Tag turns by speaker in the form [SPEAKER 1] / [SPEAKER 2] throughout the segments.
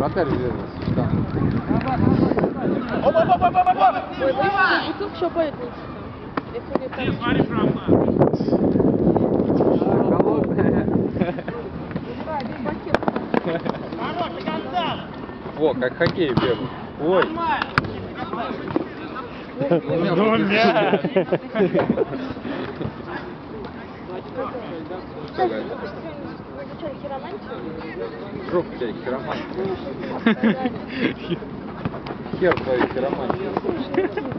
[SPEAKER 1] Вратарь влезет. Там.
[SPEAKER 2] Ой, вы тут все поэтому. Это не так.
[SPEAKER 1] Холодная. Во, как хоккей бегал. Ой.
[SPEAKER 3] Ну, ля.
[SPEAKER 1] Что
[SPEAKER 2] хиромантию.
[SPEAKER 1] Жопа тебя хиромантия. Хер твою хиромантию. Чего?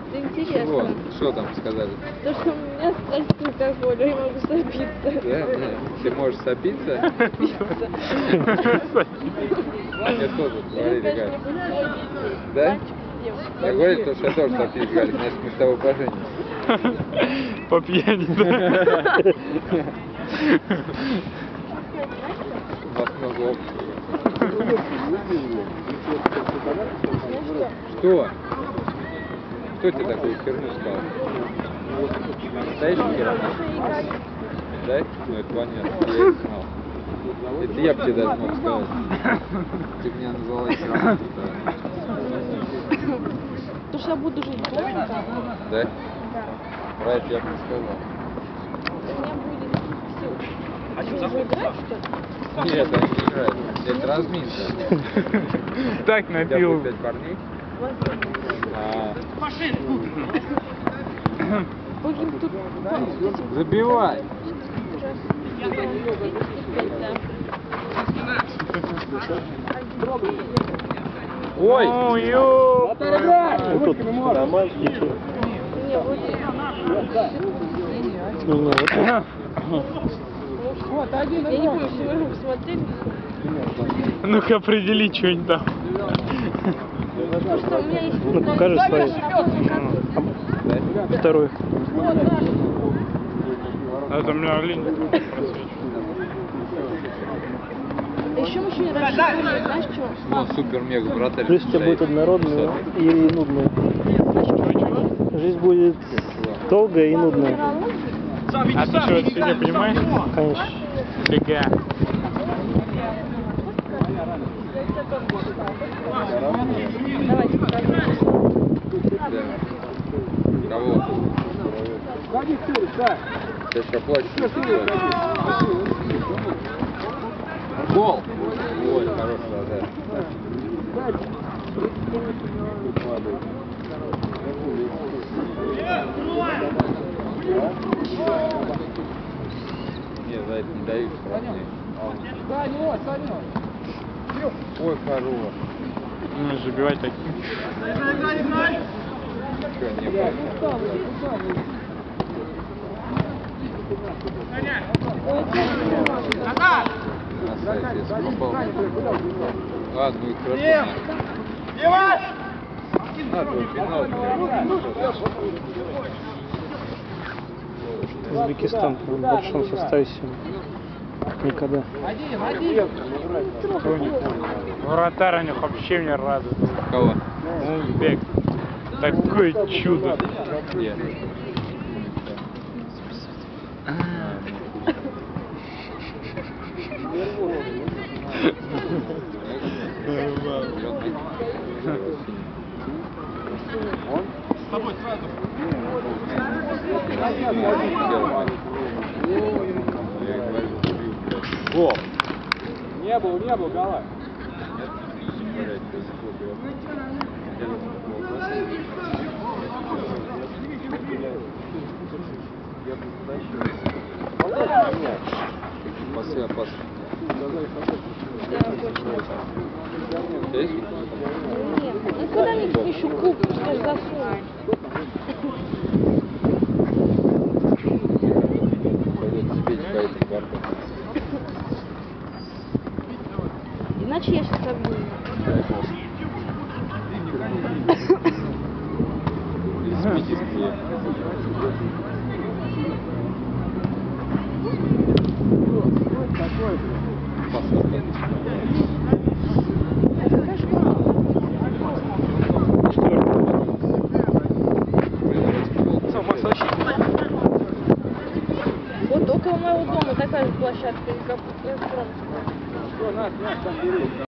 [SPEAKER 2] интересно.
[SPEAKER 1] Что там сказали?
[SPEAKER 2] То, что у меня страсть к алкоголю, я могу сопиться.
[SPEAKER 1] Да? Да. Ты можешь сопиться? Мне тоже говорили, Галь. Да? Я говорил, то, что я тоже сопись, Галик, значит мы с тобой поженимся.
[SPEAKER 3] По пьяни, да?
[SPEAKER 1] Общего. Что? Кто тебе такую херню сказал? Настоящий хиромант? Да? Ну это понятно, я и знал. Это я бы тебе даже мог сказать. Ты меня назвала хиромантом, да?
[SPEAKER 2] Потому что я буду жить.
[SPEAKER 1] Да?
[SPEAKER 2] Да.
[SPEAKER 1] Про это я бы не сказал.
[SPEAKER 2] У меня будет сил. А что, уже играть, что ли?
[SPEAKER 1] Нет, они не играют. Это разминка.
[SPEAKER 3] Так напил.
[SPEAKER 1] пять парней? А,
[SPEAKER 2] этим
[SPEAKER 1] забивай. Ой!
[SPEAKER 3] Ой, ё.
[SPEAKER 2] Не,
[SPEAKER 4] вот.
[SPEAKER 2] Я не помню, что вы смотрели.
[SPEAKER 3] Ну-ка определи что-нибудь там.
[SPEAKER 2] Потому что у меня есть...
[SPEAKER 4] Ну, покажи свои. Второй.
[SPEAKER 3] Это у меня.
[SPEAKER 2] Да еще мы еще не рассчитывали, знаешь что?
[SPEAKER 1] Ну, супер-мега вратарь.
[SPEAKER 4] Жизнь у тебя будет однородная и нудная. Жизнь будет долгая и нудная.
[SPEAKER 3] А ты что, это фигня понимаешь?
[SPEAKER 4] Конечно.
[SPEAKER 3] Фига.
[SPEAKER 2] Давайте.
[SPEAKER 1] Кого? Сейчас еще плачешь. Гол! Ой, хороший вратарь. Не, за это не дают штрафные. Ой, хорош.
[SPEAKER 3] Ну, забивать таким.
[SPEAKER 1] Что, не было? Красавец, попал. Ладно, и твой пенал,
[SPEAKER 4] Узбекистан в большом составе сегодня. Никогда.
[SPEAKER 3] Вратарь у них вообще мне радует.
[SPEAKER 1] Кого?
[SPEAKER 3] Узбек. Такое чудо.
[SPEAKER 1] Где? О!
[SPEAKER 5] Не был, не был, гола.
[SPEAKER 1] Пасы
[SPEAKER 2] очень.
[SPEAKER 1] Есть?
[SPEAKER 2] Нет, ну куда-нибудь еще куб, что засунуть.
[SPEAKER 1] вообще сейчас забыл. Вот
[SPEAKER 2] около моего дома такая
[SPEAKER 1] же площадка, как электронная.